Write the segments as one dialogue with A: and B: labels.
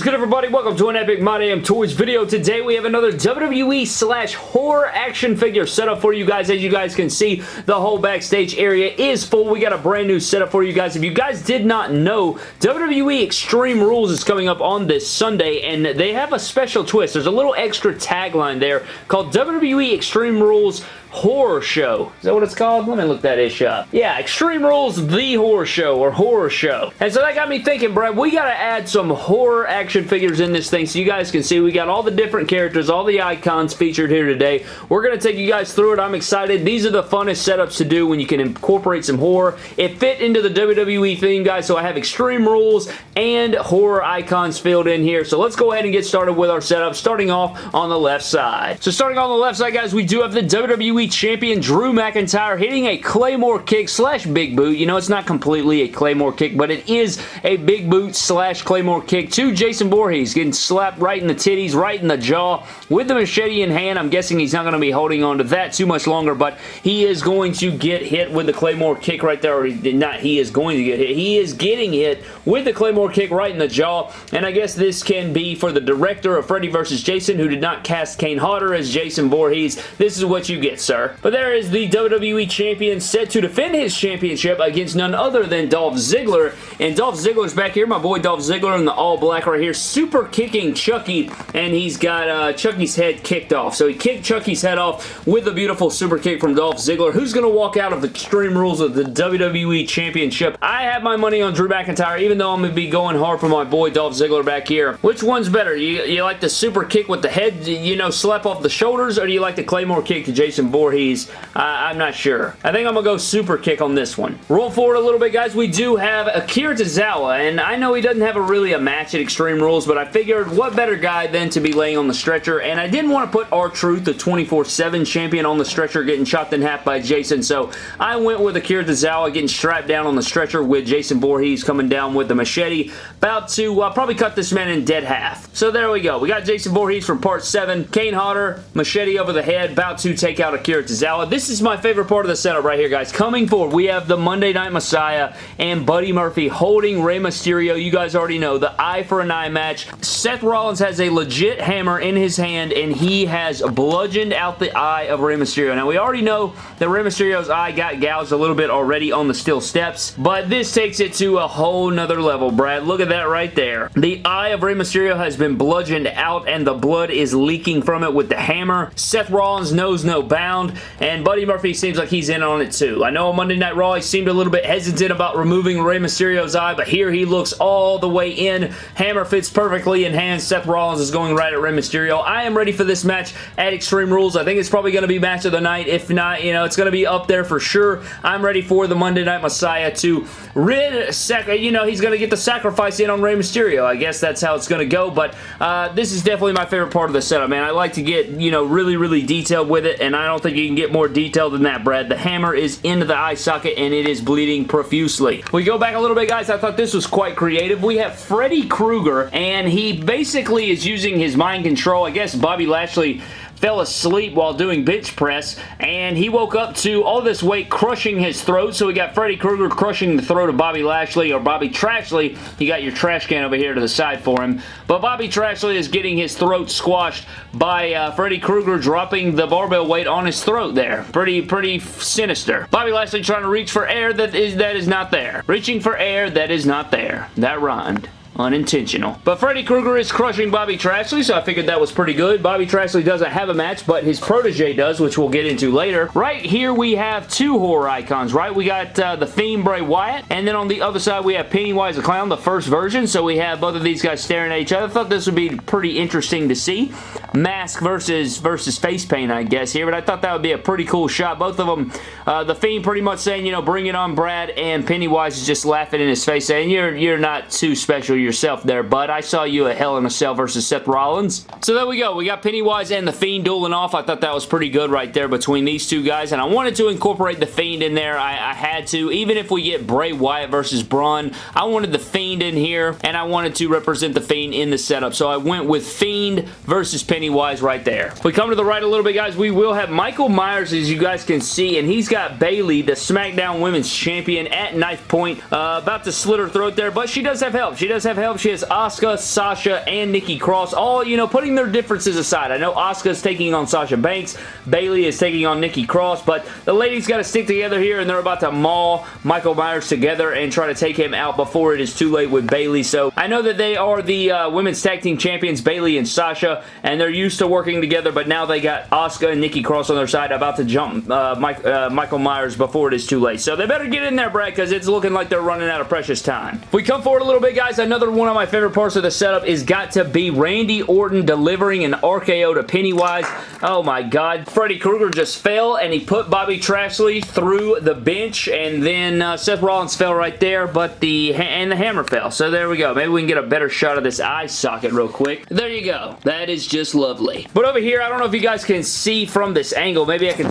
A: is good, everybody? Welcome to an Epic My Damn Toys video. Today, we have another WWE slash horror action figure setup for you guys. As you guys can see, the whole backstage area is full. We got a brand new setup for you guys. If you guys did not know, WWE Extreme Rules is coming up on this Sunday, and they have a special twist. There's a little extra tagline there called WWE Extreme Rules Horror Show. Is that what it's called? Let me look that ish up. Yeah, Extreme Rules The Horror Show or Horror Show. And so that got me thinking, Brad, we got to add some horror action figures in this thing so you guys can see we got all the different characters, all the icons featured here today. We're going to take you guys through it. I'm excited. These are the funnest setups to do when you can incorporate some horror. It fit into the WWE theme, guys, so I have Extreme Rules and horror icons filled in here. So let's go ahead and get started with our setup, starting off on the left side. So starting on the left side, guys, we do have the WWE Champion Drew McIntyre hitting a Claymore kick slash big boot. You know, it's not completely a Claymore kick, but it is a big boot slash Claymore kick to Jason Voorhees, getting slapped right in the titties, right in the jaw with the machete in hand. I'm guessing he's not going to be holding on to that too much longer, but he is going to get hit with the Claymore kick right there, or he, not he is going to get hit. He is getting hit with the Claymore kick right in the jaw, and I guess this can be for the director of Freddy vs. Jason, who did not cast Kane Hodder as Jason Voorhees. This is what you get, sir. But there is the WWE Champion set to defend his championship against none other than Dolph Ziggler. And Dolph Ziggler's back here. My boy Dolph Ziggler in the all black right here. Super kicking Chucky. And he's got uh, Chucky's head kicked off. So he kicked Chucky's head off with a beautiful super kick from Dolph Ziggler. Who's going to walk out of the Extreme Rules of the WWE Championship? I have my money on Drew McIntyre, even though I'm going to be going hard for my boy Dolph Ziggler back here. Which one's better? You, you like the super kick with the head, you know, slap off the shoulders, or do you like the Claymore kick to Jason Voorhees? Voorhees. Uh, I'm not sure. I think I'm going to go super kick on this one. Roll forward a little bit, guys. We do have Akira Tozawa, and I know he doesn't have a really a match at Extreme Rules, but I figured what better guy than to be laying on the stretcher, and I didn't want to put R-Truth, the 24-7 champion, on the stretcher getting chopped in half by Jason, so I went with Akira Tozawa getting strapped down on the stretcher with Jason Voorhees coming down with the machete, about to uh, probably cut this man in dead half. So there we go. We got Jason Voorhees from Part 7, Kane Hodder, machete over the head, about to take out Akira Tozawa. This is my favorite part of the setup right here, guys. Coming forward, we have the Monday Night Messiah and Buddy Murphy holding Rey Mysterio. You guys already know, the eye for an eye match. Seth Rollins has a legit hammer in his hand, and he has bludgeoned out the eye of Rey Mysterio. Now, we already know that Rey Mysterio's eye got gouged a little bit already on the steel steps, but this takes it to a whole nother level, Brad. Look at that right there. The eye of Rey Mysterio has been bludgeoned out, and the blood is leaking from it with the hammer. Seth Rollins knows no bound, and Buddy Murphy seems like he's in on it too. I know on Monday Night Raw he seemed a little bit hesitant about removing Rey Mysterio's eye, but here he looks all the way in. Hammer fits perfectly in hand. Seth Rollins is going right at Rey Mysterio. I am ready for this match at Extreme Rules. I think it's probably going to be match of the night. If not, you know, it's going to be up there for sure. I'm ready for the Monday Night Messiah to rid, you know, he's going to get the sacrifice in on Rey Mysterio. I guess that's how it's going to go, but uh, this is definitely my favorite part of the setup, man. I like to get, you know, really, really detailed with it, and I don't think you can get more detail than that, Brad. The hammer is into the eye socket, and it is bleeding profusely. We go back a little bit, guys. I thought this was quite creative. We have Freddy Krueger, and he basically is using his mind control. I guess Bobby Lashley fell asleep while doing bench press, and he woke up to all this weight crushing his throat, so we got Freddy Krueger crushing the throat of Bobby Lashley, or Bobby Trashley. You got your trash can over here to the side for him. But Bobby Trashley is getting his throat squashed by uh, Freddy Krueger dropping the barbell weight on his throat there. Pretty, pretty sinister. Bobby Lashley trying to reach for air that is, that is not there. Reaching for air that is not there. That rhymed unintentional. But Freddy Krueger is crushing Bobby Trashley, so I figured that was pretty good. Bobby Trashley doesn't have a match, but his protege does, which we'll get into later. Right here, we have two horror icons, right? We got uh, The Fiend Bray Wyatt, and then on the other side, we have Pennywise the Clown, the first version, so we have both of these guys staring at each other. I thought this would be pretty interesting to see. Mask versus versus face paint, I guess, here, but I thought that would be a pretty cool shot. Both of them, uh, The Fiend pretty much saying, you know, bring it on, Brad, and Pennywise is just laughing in his face, saying, you're, you're not too special yourself there, bud. I saw you at Hell in a Cell versus Seth Rollins. So there we go. We got Pennywise and The Fiend dueling off. I thought that was pretty good right there between these two guys, and I wanted to incorporate The Fiend in there. I, I had to. Even if we get Bray Wyatt versus Braun, I wanted The Fiend in here, and I wanted to represent The Fiend in the setup, so I went with Fiend versus Pennywise right there. If we come to the right a little bit, guys, we will have Michael Myers, as you guys can see, and he's got Bayley, the SmackDown Women's Champion, at knife point, uh, about to slit her throat there, but she does have help. She does have have help. She has Asuka, Sasha, and Nikki Cross, all, you know, putting their differences aside. I know Asuka's taking on Sasha Banks, Bayley is taking on Nikki Cross, but the ladies got to stick together here, and they're about to maul Michael Myers together and try to take him out before it is too late with Bayley. So I know that they are the uh, Women's Tag Team Champions, Bayley and Sasha, and they're used to working together, but now they got Asuka and Nikki Cross on their side about to jump uh, Mike, uh, Michael Myers before it is too late. So they better get in there, Brad, because it's looking like they're running out of precious time. If we come forward a little bit, guys, another one of my favorite parts of the setup is got to be Randy Orton delivering an RKO to Pennywise. Oh my god. Freddy Krueger just fell and he put Bobby Trashley through the bench and then uh, Seth Rollins fell right there but the and the hammer fell. So there we go. Maybe we can get a better shot of this eye socket real quick. There you go. That is just lovely. But over here, I don't know if you guys can see from this angle. Maybe I can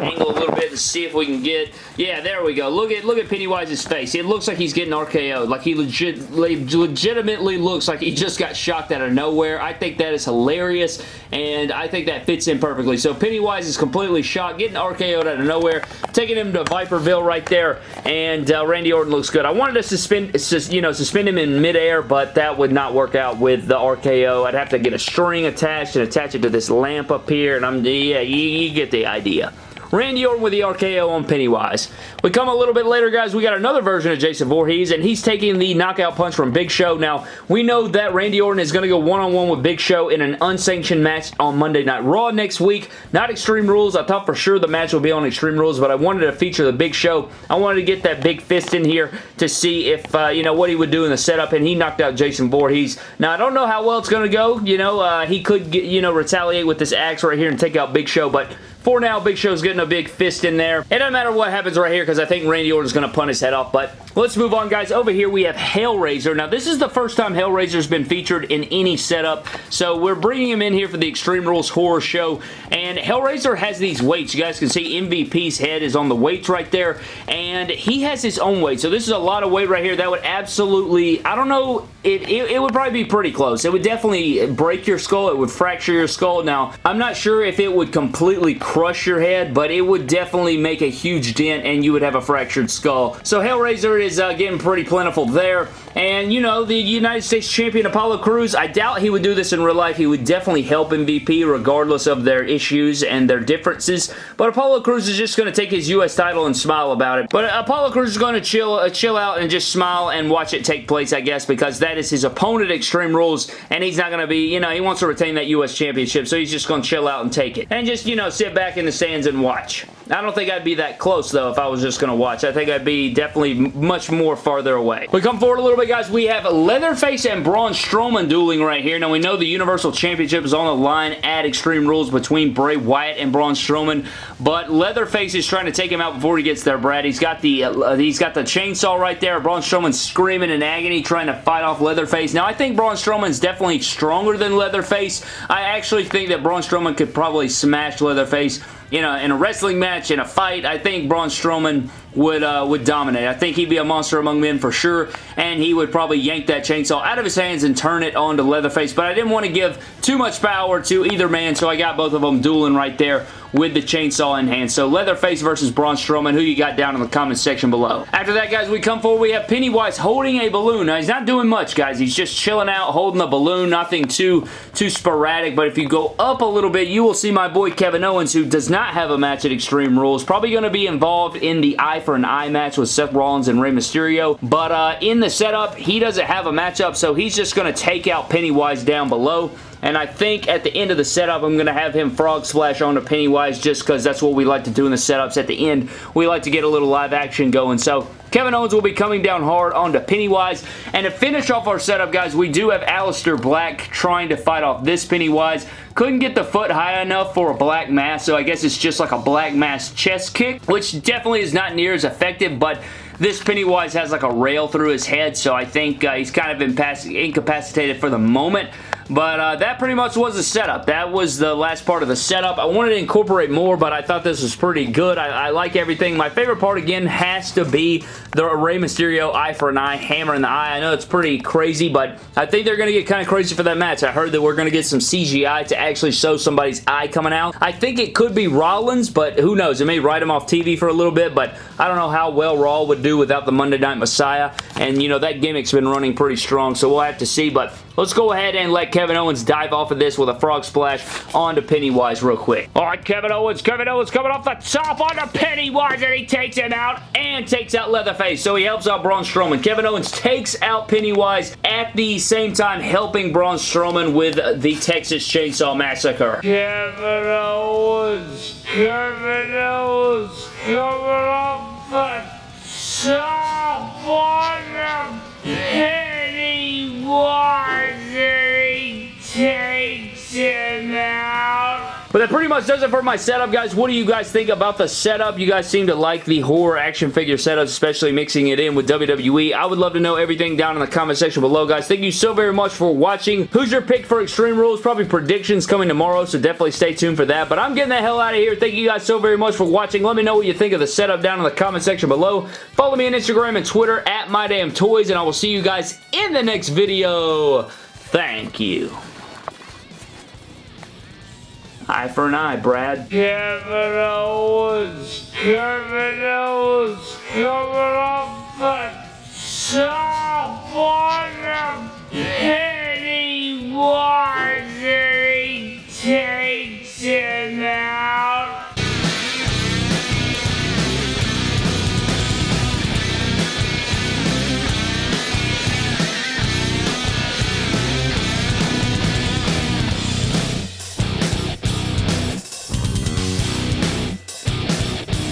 A: angle a little bit and see if we can get yeah there we go. Look at look at Pennywise's face. It looks like he's getting RKO'd like he legit, legitimately looks like he just got shocked out of nowhere. I think that is hilarious and I think that fits in perfectly. So Pennywise is completely shocked getting RKO'd out of nowhere taking him to Viperville right there and uh, Randy Orton looks good. I wanted to suspend you know suspend him in midair but that would not work out with the RKO I'd have to get a string attached and attach it to this lamp up here and I'm yeah you, you get the idea Randy Orton with the RKO on Pennywise. We come a little bit later, guys. We got another version of Jason Voorhees, and he's taking the knockout punch from Big Show. Now, we know that Randy Orton is going to go one-on-one -on -one with Big Show in an unsanctioned match on Monday Night Raw next week. Not Extreme Rules. I thought for sure the match would be on Extreme Rules, but I wanted to feature the Big Show. I wanted to get that big fist in here to see if, uh, you know, what he would do in the setup, and he knocked out Jason Voorhees. Now, I don't know how well it's going to go. You know, uh, he could, get, you know, retaliate with this axe right here and take out Big Show, but for now, Big Show's getting a big fist in there. It doesn't matter what happens right here because I think Randy Orton's going to punt his head off, but let's move on, guys. Over here, we have Hellraiser. Now, this is the first time Hellraiser's been featured in any setup, so we're bringing him in here for the Extreme Rules Horror Show, and Hellraiser has these weights. You guys can see MVP's head is on the weights right there, and he has his own weight, so this is a lot of weight right here. That would absolutely, I don't know, it, it, it would probably be pretty close. It would definitely break your skull. It would fracture your skull. Now, I'm not sure if it would completely crush your head, but it would definitely make a huge dent and you would have a fractured skull. So Hellraiser is uh, getting pretty plentiful there. And, you know, the United States Champion Apollo Crews, I doubt he would do this in real life. He would definitely help MVP regardless of their issues and their differences. But Apollo Crews is just going to take his U.S. title and smile about it. But Apollo Crews is going to chill, uh, chill out and just smile and watch it take place, I guess, because that is his opponent Extreme Rules, and he's not going to be, you know, he wants to retain that U.S. Championship, so he's just going to chill out and take it. And just, you know, sit back in the stands and watch. I don't think I'd be that close, though, if I was just going to watch. I think I'd be definitely much more farther away. We come forward a little bit, guys. We have Leatherface and Braun Strowman dueling right here. Now, we know the Universal Championship is on the line at Extreme Rules between Bray Wyatt and Braun Strowman, but Leatherface is trying to take him out before he gets there, Brad. He's got the uh, he's got the chainsaw right there. Braun Strowman screaming in agony, trying to fight off Leatherface. Now, I think Braun Strowman's definitely stronger than Leatherface. I actually think that Braun Strowman could probably smash Leatherface you know, in a wrestling match, in a fight, I think Braun Strowman would uh, would dominate. I think he'd be a monster among men for sure, and he would probably yank that chainsaw out of his hands and turn it onto Leatherface, but I didn't want to give too much power to either man, so I got both of them dueling right there with the chainsaw in hand. So Leatherface versus Braun Strowman, who you got down in the comments section below. After that, guys, we come forward. We have Pennywise holding a balloon. Now, he's not doing much, guys. He's just chilling out, holding a balloon. Nothing too, too sporadic, but if you go up a little bit, you will see my boy Kevin Owens, who does not have a match at Extreme Rules. Probably going to be involved in the Eye for an Eye match with Seth Rollins and Rey Mysterio, but uh, in the setup, he doesn't have a matchup, so he's just going to take out Pennywise down below. And I think at the end of the setup, I'm going to have him frog splash onto Pennywise just because that's what we like to do in the setups. At the end, we like to get a little live action going. So Kevin Owens will be coming down hard onto Pennywise. And to finish off our setup, guys, we do have Aleister Black trying to fight off this Pennywise. Couldn't get the foot high enough for a black mass, so I guess it's just like a black mass chest kick, which definitely is not near as effective, but this Pennywise has like a rail through his head, so I think uh, he's kind of incapacitated for the moment. But uh, that pretty much was the setup. That was the last part of the setup. I wanted to incorporate more, but I thought this was pretty good. I, I like everything. My favorite part, again, has to be the Rey Mysterio eye for an eye, hammer in the eye. I know it's pretty crazy, but I think they're going to get kind of crazy for that match. I heard that we're going to get some CGI to actually show somebody's eye coming out. I think it could be Rollins, but who knows? It may write him off TV for a little bit, but I don't know how well Raw would do without the Monday Night Messiah, and you know, that gimmick's been running pretty strong, so we'll have to see, but let's go ahead and let Kevin Owens dive off of this with a frog splash onto Pennywise real quick. All right, Kevin Owens, Kevin Owens coming off the top onto Pennywise, and he takes him out and takes out Leatherface, so he helps out Braun Strowman. Kevin Owens takes out Pennywise at the same time helping Braun Strowman with the Texas Chainsaw Massacre.
B: Kevin Owens, Kevin Owens, coming off the top on the Pennywise, and
A: But that pretty much does it for my setup, guys. What do you guys think about the setup? You guys seem to like the horror action figure setups, especially mixing it in with WWE. I would love to know everything down in the comment section below, guys. Thank you so very much for watching. Who's your pick for Extreme Rules? Probably predictions coming tomorrow, so definitely stay tuned for that. But I'm getting the hell out of here. Thank you guys so very much for watching. Let me know what you think of the setup down in the comment section below. Follow me on Instagram and Twitter at MyDamnToys, and I will see you guys in the next video. Thank you. Eye for an eye, Brad.
B: Coming off the top